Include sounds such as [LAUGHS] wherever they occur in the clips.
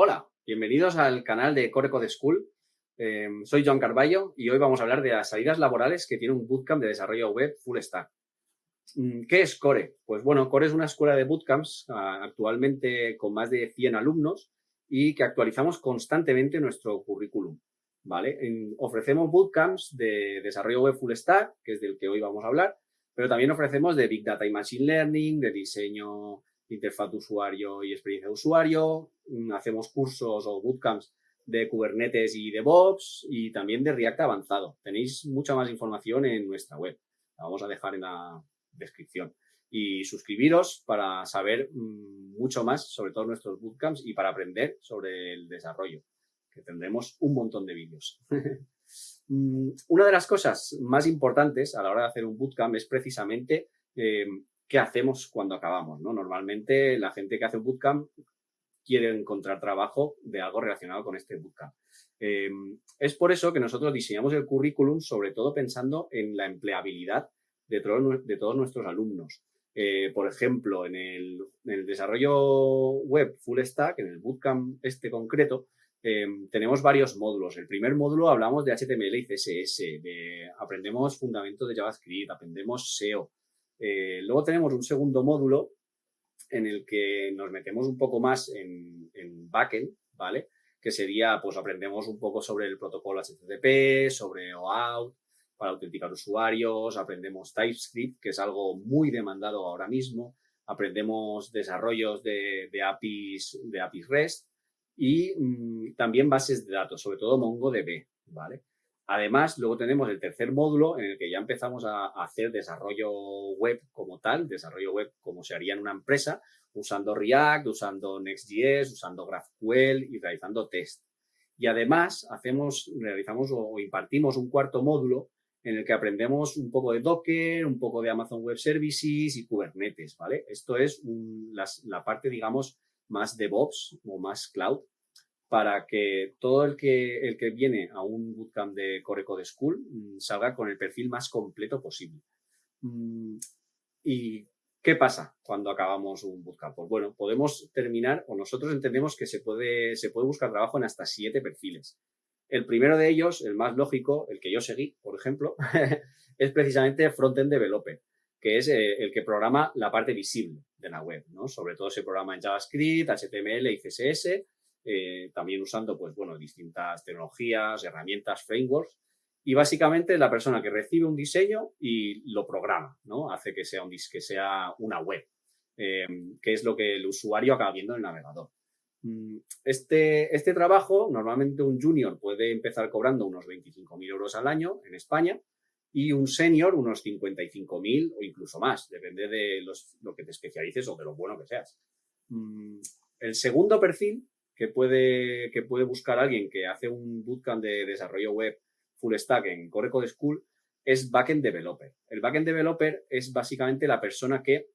Hola, bienvenidos al canal de Core Code School. Em, soy John Carballo y hoy vamos a hablar de las salidas laborales que tiene un bootcamp de desarrollo web full stack. Mm, ¿Qué es Core? Pues bueno, Core es una escuela de bootcamps ah, actualmente con más de 100 alumnos y que actualizamos constantemente nuestro currículum. ¿vale? ofrecemos bootcamps de desarrollo web full stack, que es del que hoy vamos a hablar, pero también ofrecemos de Big Data y Machine Learning, de diseño interfaz de usuario y experiencia de usuario, mm, hacemos cursos o bootcamps de Kubernetes y DevOps y también de React avanzado. Tenéis mucha más información en nuestra web. La vamos a dejar en la descripción. Y suscribiros para saber mm, mucho más sobre todos nuestros bootcamps y para aprender sobre el desarrollo, que tendremos un montón de vídeos. [LAUGHS] Mm, una de las cosas más importantes a la hora de hacer un bootcamp es precisamente eh, qué hacemos cuando acabamos, ¿no? Normalmente la gente que hace un bootcamp quiere encontrar trabajo de algo relacionado con este bootcamp. Em, es por eso que nosotros diseñamos el currículum sobre todo pensando en la empleabilidad de, todos nuestros alumnos. Eh, por ejemplo, en el, desarrollo web full stack, en el bootcamp este concreto, em, tenemos varios módulos. El primer módulo hablamos de HTML y CSS, de, aprendemos fundamentos de JavaScript, aprendemos SEO, eh, luego tenemos un segundo módulo en el que nos metemos un poco más en, en backend, ¿vale? Que sería, pues aprendemos un poco sobre el protocolo HTTP, sobre OAuth, para autenticar usuarios, aprendemos TypeScript, que es algo muy demandado ahora mismo, aprendemos desarrollos de, APIs, de APIs REST y mm, también bases de datos, sobre todo MongoDB, ¿vale? Además, luego tenemos el tercer módulo en el que ya empezamos a hacer desarrollo web como tal, desarrollo web como se haría en una empresa, usando React, usando Next.js, usando GraphQL y realizando test. Y además hacemos, realizamos o impartimos un cuarto módulo en el que aprendemos un poco de Docker, un poco de Amazon Web Services y Kubernetes, ¿vale? Esto es la parte, digamos, más DevOps o más cloud para que todo el que, el que viene a un bootcamp de Core Code School mm, salga con el perfil más completo posible. Mm, ¿Y qué pasa cuando acabamos un bootcamp? Pues bueno, podemos terminar, o nosotros entendemos que se puede, se puede buscar trabajo en hasta siete perfiles. El primero de ellos, el más lógico, el que yo seguí, por ejemplo, [LAUGHS] es precisamente Frontend Developer, que es eh, el que programa la parte visible de la web, ¿no? Sobre todo se programa en JavaScript, HTML y CSS, eh, también usando, pues bueno, distintas tecnologías, herramientas, frameworks. Y básicamente la persona que recibe un diseño y lo programa, ¿no? Hace que sea, un, que sea una web, em, que es lo que el usuario acaba viendo en el navegador. Mm, este, este trabajo, normalmente un junior puede empezar cobrando unos 25.000 euros al año en España y un senior unos 55.000 o incluso más, depende de lo que te especialices o de lo bueno que seas. Mm, el segundo perfil que puede, que puede buscar alguien que hace un bootcamp de desarrollo web full stack en Core Code School es backend developer. El backend developer es básicamente la persona que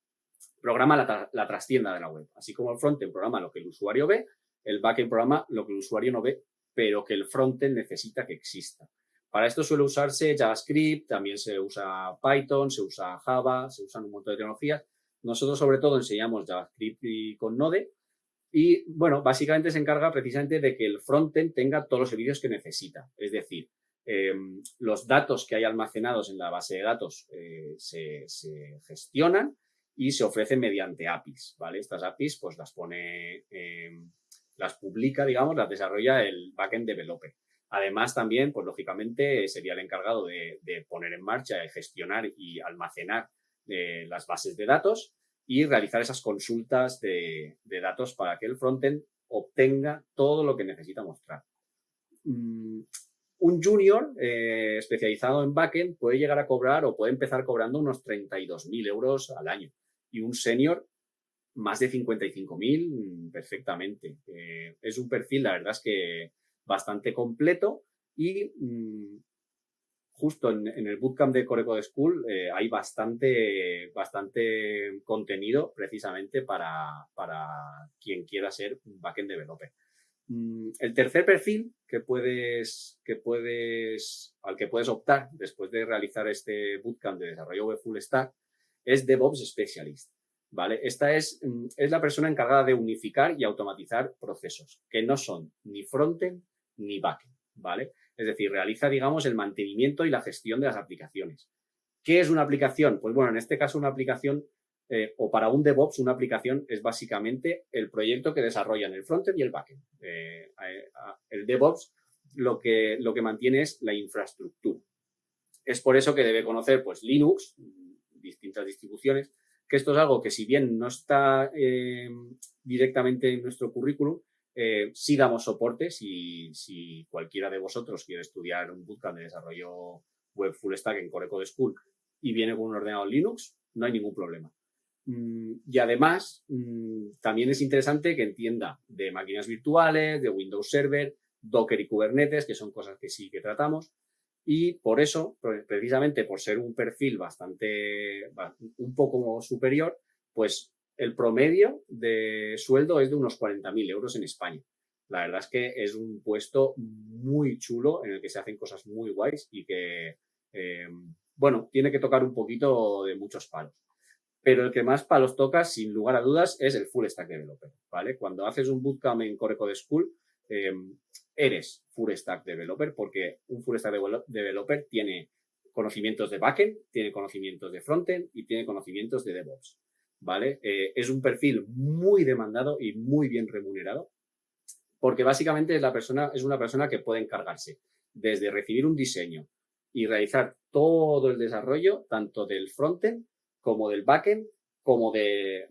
programa la, la trastienda de la web. Así como el frontend programa lo que el usuario ve, el backend programa lo que el usuario no ve, pero que el frontend necesita que exista. Para esto suele usarse JavaScript, también se usa Python, se usa Java, se usan un montón de tecnologías. Nosotros sobre todo enseñamos JavaScript y con Node, y bueno, básicamente se encarga precisamente de que el frontend tenga todos los servicios que necesita. Es decir, em, los datos que hay almacenados en la base de datos eh, se, gestionan y se ofrecen mediante APIs, ¿vale? Estas APIs pues las pone, em, las publica, digamos, las desarrolla el backend developer. Además, también, pues lógicamente, sería el encargado de, poner en marcha, de gestionar y almacenar eh, las bases de datos y realizar esas consultas de, datos para que el frontend obtenga todo lo que necesita mostrar. Mm, un junior eh, especializado en backend puede llegar a cobrar o puede empezar cobrando unos 32.000 euros al año y un senior más de 55.000 mm, perfectamente. Eh, es un perfil, la verdad es que bastante completo y mm, justo en, el bootcamp de Core Code School eh, hay bastante, bastante contenido precisamente para, para quien quiera ser backend developer. Mm, el tercer perfil que puedes, que puedes, al que puedes optar después de realizar este bootcamp de desarrollo web full stack es DevOps Specialist. ¿vale? Esta es, mm, es la persona encargada de unificar y automatizar procesos, que no son ni frontend ni backend, ¿vale? Es decir, realiza, digamos, el mantenimiento y la gestión de las aplicaciones. ¿Qué es una aplicación? Pues bueno, en este caso una aplicación eh, o para un DevOps una aplicación es básicamente el proyecto que desarrollan el frontend y el backend. Eh, el DevOps lo que, lo que mantiene es la infraestructura. Es por eso que debe conocer pues, Linux, distintas distribuciones, que esto es algo que si bien no está eh, directamente en nuestro currículum, sí damos soporte si, si cualquiera de vosotros quiere estudiar un bootcamp de desarrollo web full stack en Core Code School y viene con un ordenador Linux, no hay ningún problema. Mm, y además, mm, también es interesante que entienda de máquinas virtuales, de Windows Server, Docker y Kubernetes, que son cosas que sí que tratamos. Y por eso, precisamente por ser un perfil bastante, un poco superior, pues el promedio de sueldo es de unos 40.000 euros en España. La verdad es que es un puesto muy chulo en el que se hacen cosas muy guays y que, eh, bueno, tiene que tocar un poquito de muchos palos pero el que más palos toca, sin lugar a dudas, es el full stack developer, ¿vale? Cuando haces un bootcamp en Core Code School, em, eres full stack developer porque un full stack developer tiene conocimientos de backend, tiene conocimientos de frontend y tiene conocimientos de DevOps, ¿vale? Eh, es un perfil muy demandado y muy bien remunerado porque básicamente es, la persona, es una persona que puede encargarse desde recibir un diseño y realizar todo el desarrollo, tanto del frontend como del backend, como de,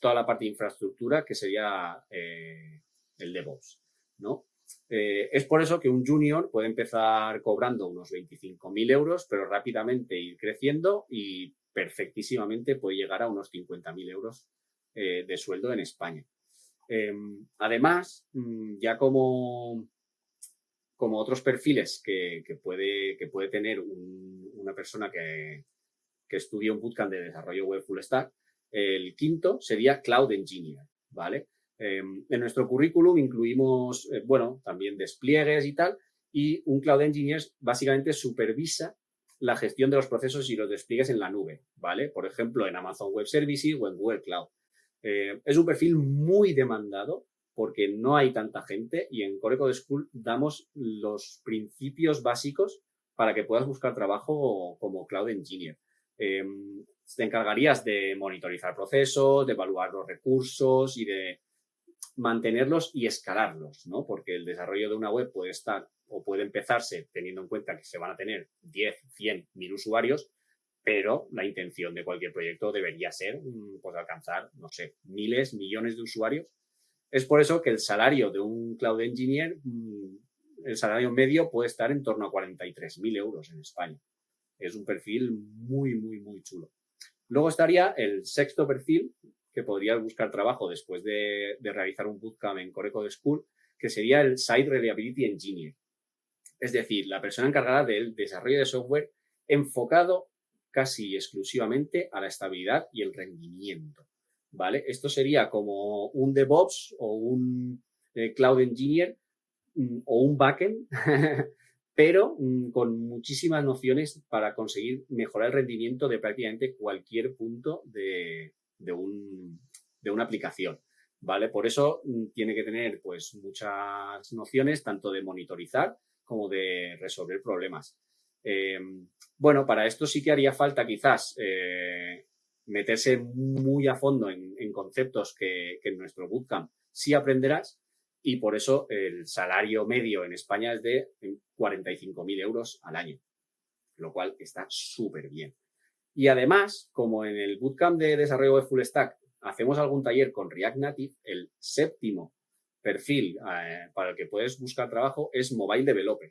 toda la parte de infraestructura que sería eh, el DevOps, ¿no? Eh, es por eso que un junior puede empezar cobrando unos 25.000 euros, pero rápidamente ir creciendo y perfectísimamente puede llegar a unos 50.000 euros eh, de sueldo en España. Em, además, mm, ya como, otros perfiles que, puede, que puede tener una persona que, que estudia un bootcamp de desarrollo web full stack. El quinto sería Cloud Engineer, ¿vale? Em, en nuestro currículum incluimos, eh, bueno, también despliegues y tal, y un Cloud Engineer básicamente supervisa la gestión de los procesos y los despliegues en la nube, ¿vale? Por ejemplo, en Amazon Web Services o en Google Cloud. Eh, es un perfil muy demandado porque no hay tanta gente y en Core Code School damos los principios básicos para que puedas buscar trabajo como Cloud Engineer. Em, te encargarías de monitorizar procesos, de evaluar los recursos y de mantenerlos y escalarlos, ¿no? Porque el desarrollo de una web puede estar o puede empezarse teniendo en cuenta que se van a tener 10, 100, 1000 usuarios, pero la intención de cualquier proyecto debería ser mm, pues, alcanzar, no sé, miles, millones de usuarios. Es por eso que el salario de un cloud engineer, mm, el salario medio puede estar en torno a 43.000 euros en España. Es un perfil muy, muy, muy chulo. Luego estaría el sexto perfil, que podría buscar trabajo después de, realizar un bootcamp en Core Code School, que sería el Site Reliability Engineer. Es decir, la persona encargada del desarrollo de software enfocado casi exclusivamente a la estabilidad y el rendimiento. ¿Vale? Esto sería como un DevOps o un eh, Cloud Engineer mm, o un backend [LAUGHS] pero mm, con muchísimas nociones para conseguir mejorar el rendimiento de prácticamente cualquier punto de, una aplicación. ¿Vale? Por eso mm, tiene que tener pues muchas nociones tanto de monitorizar como de resolver problemas. Eh, bueno, para esto sí que haría falta quizás eh, meterse muy a fondo en, conceptos que, que, en nuestro bootcamp sí aprenderás, y por eso el salario medio en España es de 45.000 euros al año, lo cual está súper bien. Y además, como en el bootcamp de desarrollo de Full Stack hacemos algún taller con React Native, el séptimo perfil eh, para el que puedes buscar trabajo es Mobile Developer.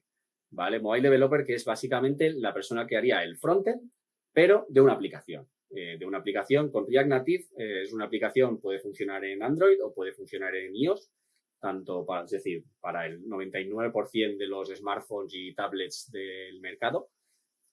¿Vale? Mobile Developer, que es básicamente la persona que haría el frontend, pero de una aplicación. Eh, de una aplicación con React Native, eh, es una aplicación, puede funcionar en Android o puede funcionar en iOS tanto para, es decir, para el 99% de los smartphones y tablets del mercado.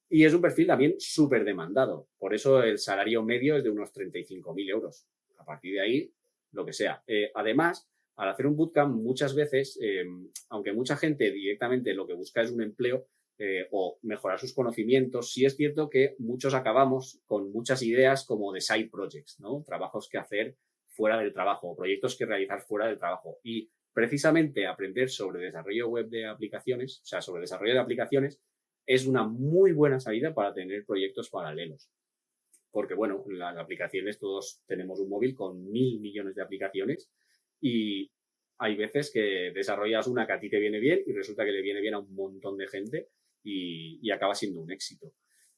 Y es un perfil también súper demandado. Por eso el salario medio es de unos 35.000 euros. A partir de ahí, lo que sea. Además, al hacer un bootcamp, muchas veces, eh, aunque mucha gente directamente lo que busca es un empleo, eh, o mejorar sus conocimientos, sí es cierto que muchos acabamos con muchas ideas como de side projects, ¿no? Trabajos que hacer fuera del trabajo, proyectos que realizar fuera del trabajo. Y precisamente aprender sobre desarrollo web de aplicaciones, o sea, sobre desarrollo de aplicaciones, es una muy buena salida para tener proyectos paralelos. Porque, bueno, las aplicaciones, todos tenemos un móvil con mil millones de aplicaciones y hay veces que desarrollas una que a ti te viene bien y resulta que le viene bien a un montón de gente y, acaba siendo un éxito.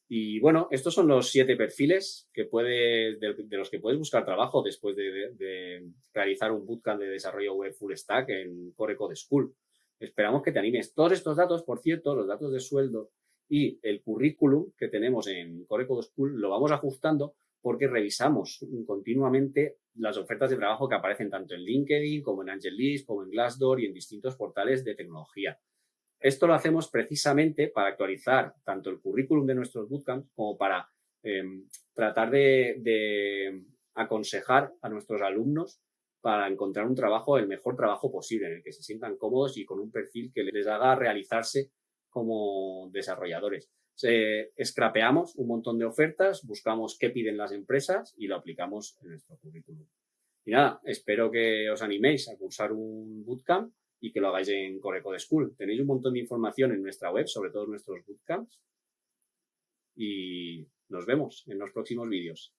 Y bueno, estos son los siete perfiles que puede, de, los que puedes buscar trabajo después de, realizar un bootcamp de desarrollo web full stack en Core Code School. Esperamos que te animes. Todos estos datos, por cierto, los datos de sueldo y el currículum que tenemos en Core Code School lo vamos ajustando porque revisamos continuamente las ofertas de trabajo que aparecen tanto en LinkedIn como en AngelList, como en Glassdoor y en distintos portales de tecnología. Esto lo hacemos precisamente para actualizar tanto el currículum de nuestros bootcamps como para em, tratar de, aconsejar a nuestros alumnos para encontrar un trabajo, el mejor trabajo posible, en el que se sientan cómodos y con un perfil que les haga realizarse como desarrolladores. Se, scrapeamos un montón de ofertas, buscamos qué piden las empresas y lo aplicamos en nuestro currículum. Y nada, espero que os animéis a cursar un bootcamp y que lo hagáis en Coreco de School. Tenéis un montón de información en nuestra web sobre todos nuestros bootcamps y nos vemos en los próximos vídeos.